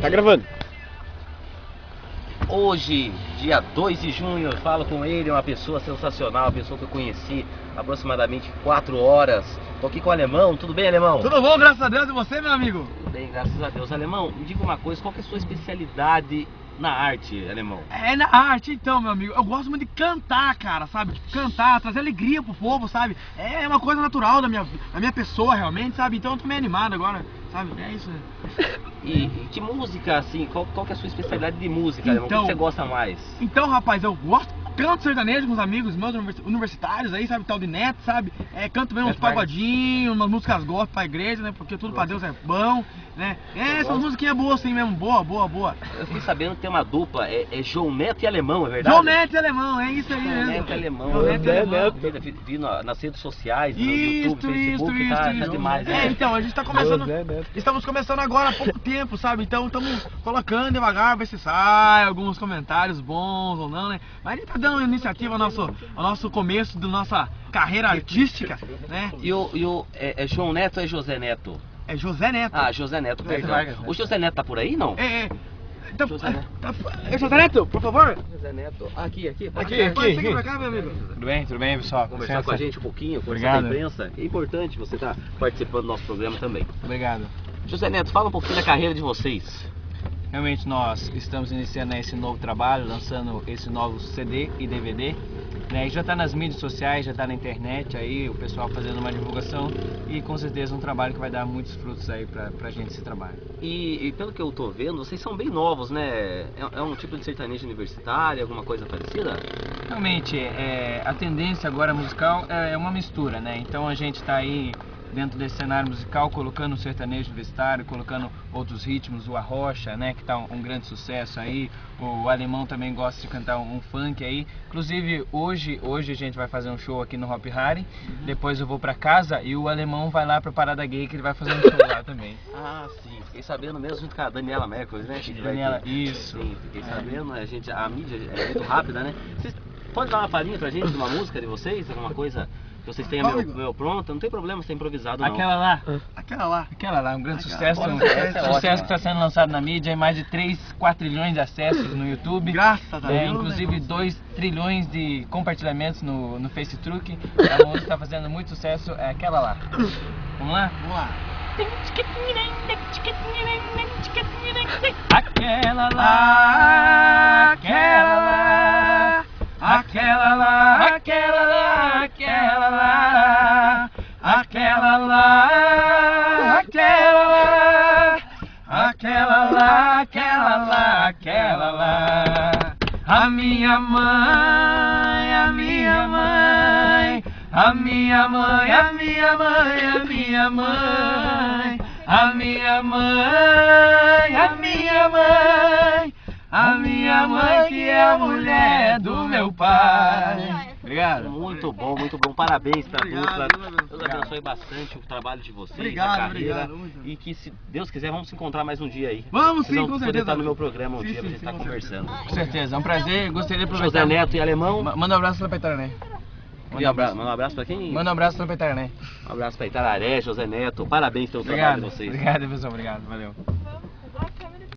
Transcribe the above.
Tá gravando. Hoje, dia 2 de junho, eu falo com ele, uma pessoa sensacional, uma pessoa que eu conheci aproximadamente 4 horas. Tô aqui com o Alemão, tudo bem, Alemão? Tudo bom, graças a Deus, e você, meu amigo? Tudo bem, graças a Deus. Alemão, me diga uma coisa, qual que é a sua especialidade na arte, Alemão? É na arte, então, meu amigo. Eu gosto muito de cantar, cara, sabe? Tipo, cantar, trazer alegria pro povo, sabe? É uma coisa natural da minha, da minha pessoa, realmente, sabe? Então eu tô meio animado agora, sabe? É isso. E, e que música, assim, qual, qual que é a sua especialidade de música, Alemão? O que Então- você gosta mais? Então, rapaz, eu gosto, canto sertanejo com os amigos meus universi- universitários aí, sabe? Tal de neto, sabe? É, canto também uns Neto Vargas. pagodinhos, umas músicas gospel pra igreja, né? Porque tudo pra Deus é bom, né? É, essas musiquinhas boas assim mesmo, boa, boa, boa. Eu fiquei sabendo que tem uma dupla, é, é João Neto e Alemão, é verdade? João Neto e Alemão, é isso aí João mesmo. Neto e Alemão. João Neto e Alemão. Vi, vi- vi na- nas redes sociais, no Isso, YouTube, isso, Facebook, isso, tá, isso. tá demais, É, né? então, a gente tá começando. Estamos começando agora há pouco tempo, sabe? Então estamos colocando devagar, ver se sai alguns comentários bons ou não, né? Mas a gente tá dando iniciativa ao nosso, ao nosso começo da nossa carreira artística, né? E o, e o é, é João Neto ou é José Neto? É José Neto. Ah, José Neto, José perdão. Vargas, né? O José Neto tá por aí, não? É, é. Então, José Neto. tá- é José Neto, por favor. José Neto, aqui, aqui, pode Aqui, aqui, aqui, pra cá, meu amigo. Tudo bem? Tudo bem, pessoal? conversar Licença. com a gente um pouquinho, conversar com a imprensa. É importante você estar participando do nosso programa também. Obrigado. José Neto, fala um pouquinho da carreira de vocês. Realmente nós estamos iniciando esse novo trabalho, lançando esse novo CD e DVD. Né? E já está nas mídias sociais, já está na internet aí, o pessoal fazendo uma divulgação e com certeza um trabalho que vai dar muitos frutos aí pra, pra gente esse trabalho. E, e pelo que eu tô vendo, vocês são bem novos, né? É, é um tipo de sertanejo universitário, alguma coisa parecida? Realmente, é, a tendência agora musical é uma mistura, né? Então a gente está aí dentro desse cenário musical colocando o sertanejo universitário, colocando outros ritmos, o arrocha, né? Que está um, um grande sucesso aí. O alemão também gosta de cantar um, um funk aí. Inclusive hoje, hoje a gente vai fazer um show aqui no Hop Harry. Depois eu vou para casa e o alemão vai lá pra Parada Gay que ele vai fazer um show lá também. Ah, sim. Fiquei sabendo mesmo junto com a Daniela Mercury, né? Que vai Daniela, ter- isso. Sim, fiquei sabendo. A, gente, a mídia é muito rápida, né? Vocês podem dar uma palhinha pra gente de uma música de vocês? Alguma coisa vocês tenham meu, meu pronto? Não tem problema ser improvisado, não. Aquela lá. Aquela lá. Aquela lá, um grande Aquela, sucesso, um é sucesso ótima. que está sendo lançado na mídia, mais de 3, 4 trilhões de acessos no YouTube. Graças a É, Deus. inclusive né? 2 trilhões de compartilhamentos no, no Facebook. A música está fazendo muito sucesso, é aquela lá. Vamos lá? Vamos lá. Aquela lá, aquela lá, aquela lá, aquela lá, aquela lá, aquela lá, aquela lá, aquela lá, aquela lá. A minha mãe, a minha mãe, a minha mãe, a minha mãe, a minha mãe, a minha mãe, a minha mãe, a minha mãe que é a mulher do meu pai. Obrigado. Muito bom, muito bom. Parabéns pra Obrigado, dupla. Deus. Abençoe bastante o trabalho de vocês, Obrigado, a carreira. obrigado. E que se Deus quiser, vamos se encontrar mais um dia aí. Vamos Vocês sim, vão com poder certeza. estar no meu programa um Sim, dia sim, pra gente estar com conversando. Com certeza, é um prazer. Gostaria de José aproveitar. Neto e Alemão. Ma- Manda um abraço pra Petaré. Um abraço, manda um abraço pra quem? Manda um abraço pra Petaré. Um abraço pra Itararé, José Neto. Parabéns pelo trabalho Obrigado. de vocês. Obrigado, pessoal. Obrigado. Valeu.